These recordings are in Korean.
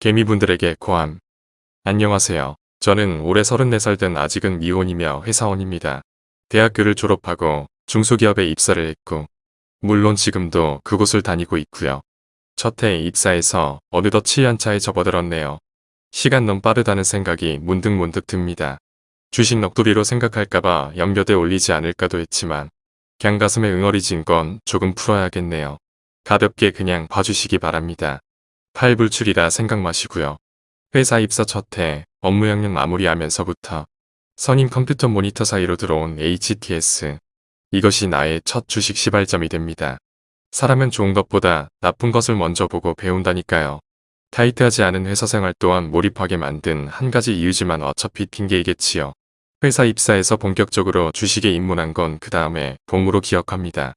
개미분들에게 고함. 안녕하세요. 저는 올해 34살 된 아직은 미혼이며 회사원입니다. 대학교를 졸업하고 중소기업에 입사를 했고 물론 지금도 그곳을 다니고 있고요. 첫 해 입사해서 어느덧 7년차에 접어들었네요. 시간 너무 빠르다는 생각이 문득문득 듭니다. 주식 넋두리로 생각할까봐 연결돼 올리지 않을까도 했지만 그냥 가슴에 응어리진 건 조금 풀어야겠네요. 가볍게 그냥 봐주시기 바랍니다. 팔불출이라 생각 마시고요. 회사 입사 첫 해 업무 영역 마무리하면서부터 선임 컴퓨터 모니터 사이로 들어온 HTS. 이것이 나의 첫 주식 시발점이 됩니다. 사람은 좋은 것보다 나쁜 것을 먼저 보고 배운다니까요. 타이트하지 않은 회사 생활 또한 몰입하게 만든 한 가지 이유지만 어차피 핑계이겠지요. 회사 입사해서 본격적으로 주식에 입문한 건 그 다음에 봄으로 기억합니다.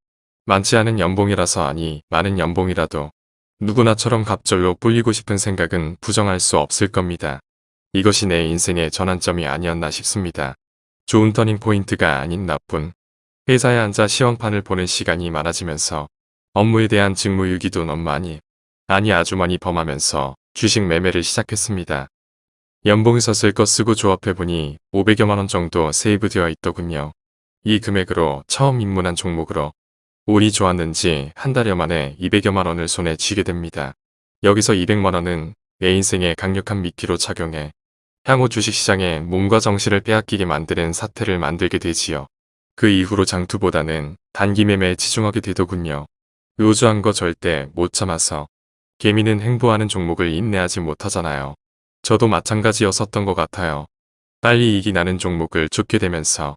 많지 않은 연봉이라서 아니 많은 연봉이라도 누구나처럼 갑절로 뿔리고 싶은 생각은 부정할 수 없을 겁니다. 이것이 내 인생의 전환점이 아니었나 싶습니다. 좋은 터닝 포인트가 아닌 나쁜 회사에 앉아 시험판을 보는 시간이 많아지면서 업무에 대한 직무유기도 너무 많이 아니 아주 많이 범하면서 주식 매매를 시작했습니다. 연봉에서 쓸것 쓰고 조합해보니 500여만원 정도 세이브되어 있더군요. 이 금액으로 처음 입문한 종목으로 운이 좋았는지 한 달여 만에 200여만 원을 손에 쥐게 됩니다. 여기서 200만 원은 내 인생에 강력한 미끼로 작용해 향후 주식시장에 몸과 정신을 빼앗기게 만드는 사태를 만들게 되지요. 그 이후로 장투보다는 단기 매매에 치중하게 되더군요. 의주한 거 절대 못 참아서 개미는 행보하는 종목을 인내하지 못하잖아요. 저도 마찬가지였었던 것 같아요. 빨리 이기 나는 종목을 쫓게 되면서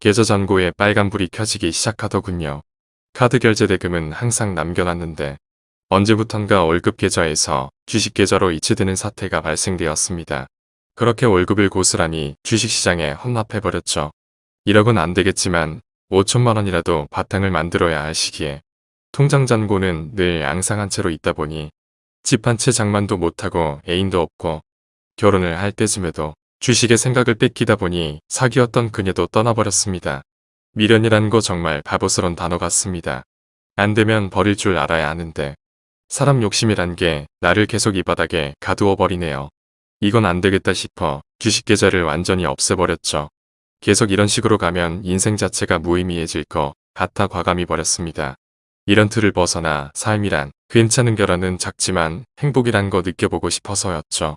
계좌 잔고에 빨간불이 켜지기 시작하더군요. 카드 결제 대금은 항상 남겨놨는데 언제부턴가 월급 계좌에서 주식 계좌로 이체되는 사태가 발생되었습니다. 그렇게 월급을 고스란히 주식시장에 헌납해버렸죠. 1억은 안되겠지만 5천만원이라도 바탕을 만들어야 할 시기에 통장 잔고는 늘 앙상한 채로 있다 보니 집 한 채 장만도 못하고 애인도 없고 결혼을 할 때쯤에도 주식의 생각을 뺏기다 보니 사귀었던 그녀도 떠나버렸습니다. 미련이란 거 정말 바보스런 단어 같습니다. 안 되면 버릴 줄 알아야 하는데 사람 욕심이란 게 나를 계속 이 바닥에 가두어 버리네요. 이건 안 되겠다 싶어 주식 계좌를 완전히 없애버렸죠. 계속 이런 식으로 가면 인생 자체가 무의미해질 거 같아 과감히 버렸습니다. 이런 틀을 벗어나 삶이란 괜찮은 결혼은 작지만 행복이란 거 느껴보고 싶어서였죠.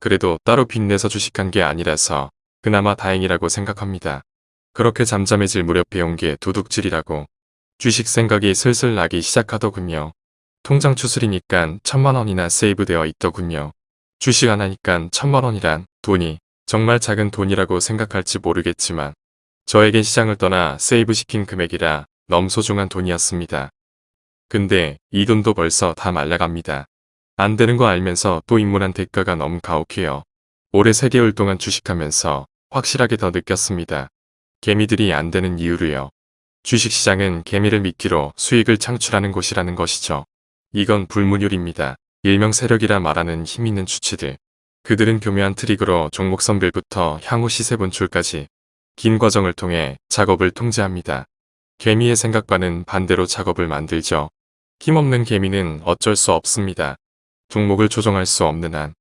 그래도 따로 빚내서 주식한 게 아니라서 그나마 다행이라고 생각합니다. 그렇게 잠잠해질 무렵 배운 게 도둑질이라고 주식 생각이 슬슬 나기 시작하더군요. 통장 추슬이니까 천만원이나 세이브되어 있더군요. 주식 안 하니까 천만원이란 돈이 정말 작은 돈이라고 생각할지 모르겠지만 저에겐 시장을 떠나 세이브시킨 금액이라 너무 소중한 돈이었습니다. 근데 이 돈도 벌써 다 말라갑니다. 안 되는 거 알면서 또 입문한 대가가 너무 가혹해요. 올해 3개월 동안 주식하면서 확실하게 더 느꼈습니다. 개미들이 안 되는 이유로요. 주식시장은 개미를 미끼로 수익을 창출하는 곳이라는 것이죠. 이건 불문율입니다. 일명 세력이라 말하는 힘있는 주치들. 그들은 교묘한 트릭으로 종목 선별부터 향후 시세 분출까지 긴 과정을 통해 작업을 통제합니다. 개미의 생각과는 반대로 작업을 만들죠. 힘없는 개미는 어쩔 수 없습니다. 종목을 조정할 수 없는 한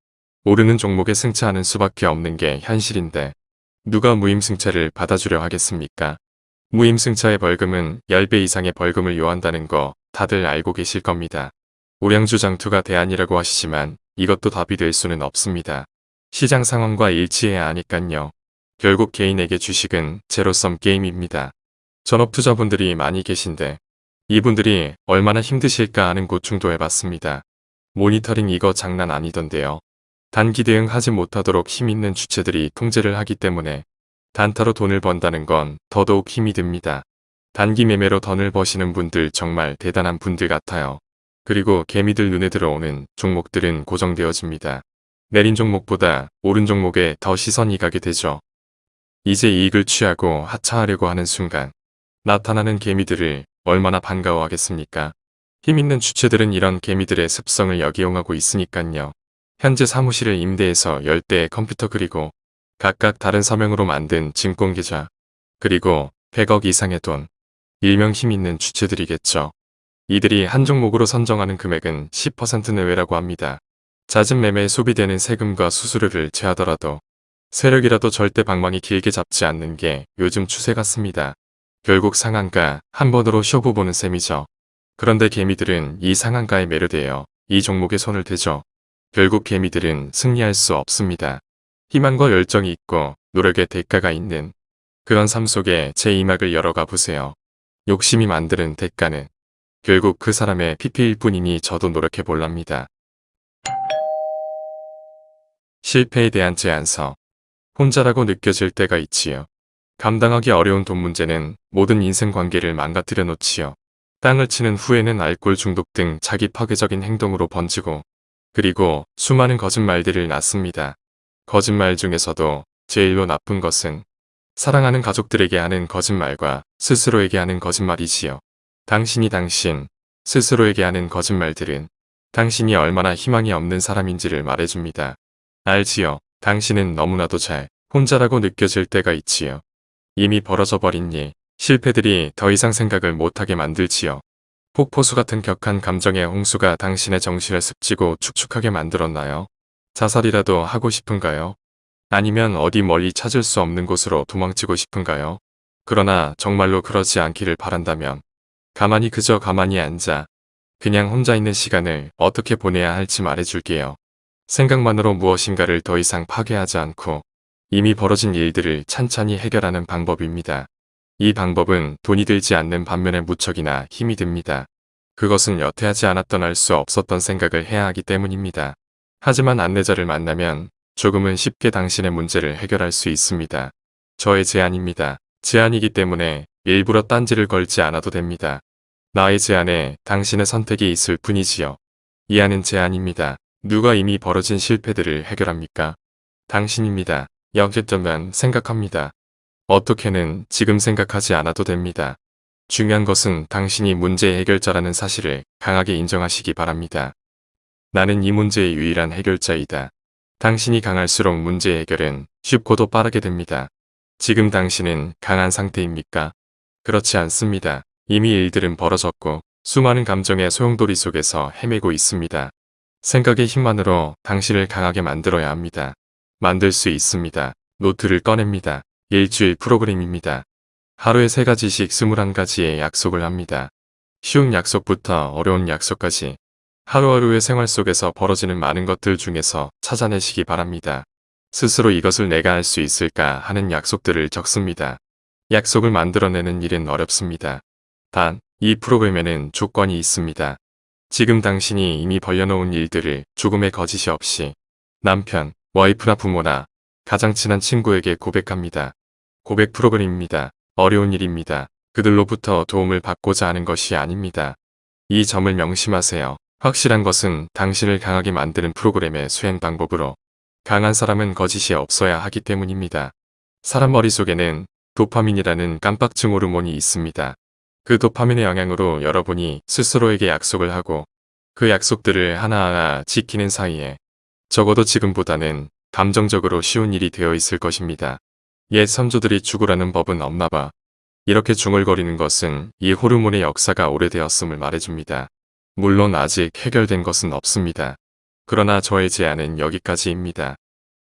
오르는 종목에 승차하는 수밖에 없는 게 현실인데 누가 무임승차를 받아주려 하겠습니까? 무임승차의 벌금은 10배 이상의 벌금을 요한다는 거 다들 알고 계실 겁니다. 우량주 장투가 대안이라고 하시지만 이것도 답이 될 수는 없습니다. 시장 상황과 일치해야 하니깐요. 결국 개인에게 주식은 제로섬 게임입니다. 전업투자분들이 많이 계신데 이분들이 얼마나 힘드실까 하는 고충도 해봤습니다. 모니터링 이거 장난 아니던데요. 단기 대응하지 못하도록 힘있는 주체들이 통제를 하기 때문에 단타로 돈을 번다는 건 더더욱 힘이 듭니다. 단기 매매로 돈을 버시는 분들 정말 대단한 분들 같아요. 그리고 개미들 눈에 들어오는 종목들은 고정되어집니다. 내린 종목보다 오른 종목에 더 시선이 가게 되죠. 이제 이익을 취하고 하차하려고 하는 순간 나타나는 개미들을 얼마나 반가워하겠습니까? 힘있는 주체들은 이런 개미들의 습성을 역이용하고 있으니깐요. 현재 사무실을 임대해서 10대의 컴퓨터 그리고 각각 다른 서명으로 만든 증권계좌 그리고 100억 이상의 돈 일명 힘있는 주체들이겠죠. 이들이 한 종목으로 선정하는 금액은 10% 내외라고 합니다. 잦은 매매에 소비되는 세금과 수수료를 제하더라도 세력이라도 절대 방망이 길게 잡지 않는 게 요즘 추세 같습니다. 결국 상한가 한 번으로 쇼부 보는 셈이죠. 그런데 개미들은 이 상한가에 매료되어 이 종목에 손을 대죠. 결국 개미들은 승리할 수 없습니다. 희망과 열정이 있고 노력의 대가가 있는 그런 삶 속에 제 이막을 열어가 보세요. 욕심이 만드는 대가는 결국 그 사람의 PP일 뿐이니 저도 노력해 볼랍니다. 실패에 대한 제안서 혼자라고 느껴질 때가 있지요. 감당하기 어려운 돈 문제는 모든 인생 관계를 망가뜨려 놓지요. 땅을 치는 후에는 알코올 중독 등 자기 파괴적인 행동으로 번지고 그리고 수많은 거짓말들을 낳습니다. 거짓말 중에서도 제일로 나쁜 것은 사랑하는 가족들에게 하는 거짓말과 스스로에게 하는 거짓말이지요. 당신이 당신, 스스로에게 하는 거짓말들은 당신이 얼마나 희망이 없는 사람인지를 말해줍니다. 알지요. 당신은 너무나도 잘 혼자라고 느껴질 때가 있지요. 이미 벌어져 버린 일, 실패들이 더 이상 생각을 못하게 만들지요. 폭포수 같은 격한 감정의 홍수가 당신의 정신을 습지고 축축하게 만들었나요? 자살이라도 하고 싶은가요? 아니면 어디 멀리 찾을 수 없는 곳으로 도망치고 싶은가요? 그러나 정말로 그러지 않기를 바란다면 가만히 그저 가만히 앉아 그냥 혼자 있는 시간을 어떻게 보내야 할지 말해줄게요. 생각만으로 무엇인가를 더 이상 파괴하지 않고 이미 벌어진 일들을 찬찬히 해결하는 방법입니다. 이 방법은 돈이 들지 않는 반면에 무척이나 힘이 듭니다. 그것은 여태 하지 않았던 알 수 없었던 생각을 해야 하기 때문입니다. 하지만 안내자를 만나면 조금은 쉽게 당신의 문제를 해결할 수 있습니다. 저의 제안입니다. 제안이기 때문에 일부러 딴지를 걸지 않아도 됩니다. 나의 제안에 당신의 선택이 있을 뿐이지요. 이하는 제안입니다. 누가 이미 벌어진 실패들을 해결합니까? 당신입니다. 여기점만 생각합니다. 어떻게는 지금 생각하지 않아도 됩니다. 중요한 것은 당신이 문제 해결자라는 사실을 강하게 인정하시기 바랍니다. 나는 이 문제의 유일한 해결자이다. 당신이 강할수록 문제 해결은 쉽고도 빠르게 됩니다. 지금 당신은 강한 상태입니까? 그렇지 않습니다. 이미 일들은 벌어졌고 수많은 감정의 소용돌이 속에서 헤매고 있습니다. 생각의 힘만으로 당신을 강하게 만들어야 합니다. 만들 수 있습니다. 노트를 꺼냅니다. 일주일 프로그램입니다. 하루에 세 가지씩 21가지의 약속을 합니다. 쉬운 약속부터 어려운 약속까지 하루하루의 생활 속에서 벌어지는 많은 것들 중에서 찾아내시기 바랍니다. 스스로 이것을 내가 할 수 있을까 하는 약속들을 적습니다. 약속을 만들어내는 일은 어렵습니다. 단, 이 프로그램에는 조건이 있습니다. 지금 당신이 이미 벌려놓은 일들을 조금의 거짓이 없이 남편, 와이프나 부모나 가장 친한 친구에게 고백합니다. 고백 프로그램입니다. 어려운 일입니다. 그들로부터 도움을 받고자 하는 것이 아닙니다. 이 점을 명심하세요. 확실한 것은 당신을 강하게 만드는 프로그램의 수행 방법으로 강한 사람은 거짓이 없어야 하기 때문입니다. 사람 머릿속에는 도파민이라는 깜빡증 호르몬이 있습니다. 그 도파민의 영향으로 여러분이 스스로에게 약속을 하고 그 약속들을 하나하나 지키는 사이에 적어도 지금보다는 감정적으로 쉬운 일이 되어 있을 것입니다. 옛 선조들이 죽으라는 법은 없나봐. 이렇게 중얼거리는 것은 이 호르몬의 역사가 오래되었음을 말해줍니다. 물론 아직 해결된 것은 없습니다. 그러나 저의 제안은 여기까지입니다.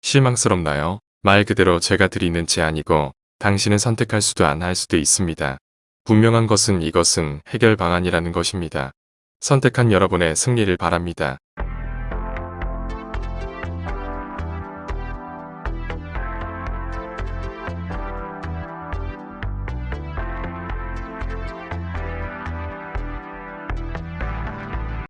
실망스럽나요? 말 그대로 제가 드리는 제안이고 당신은 선택할 수도 안 할 수도 있습니다. 분명한 것은 이것은 해결 방안이라는 것입니다. 선택한 여러분의 승리를 바랍니다.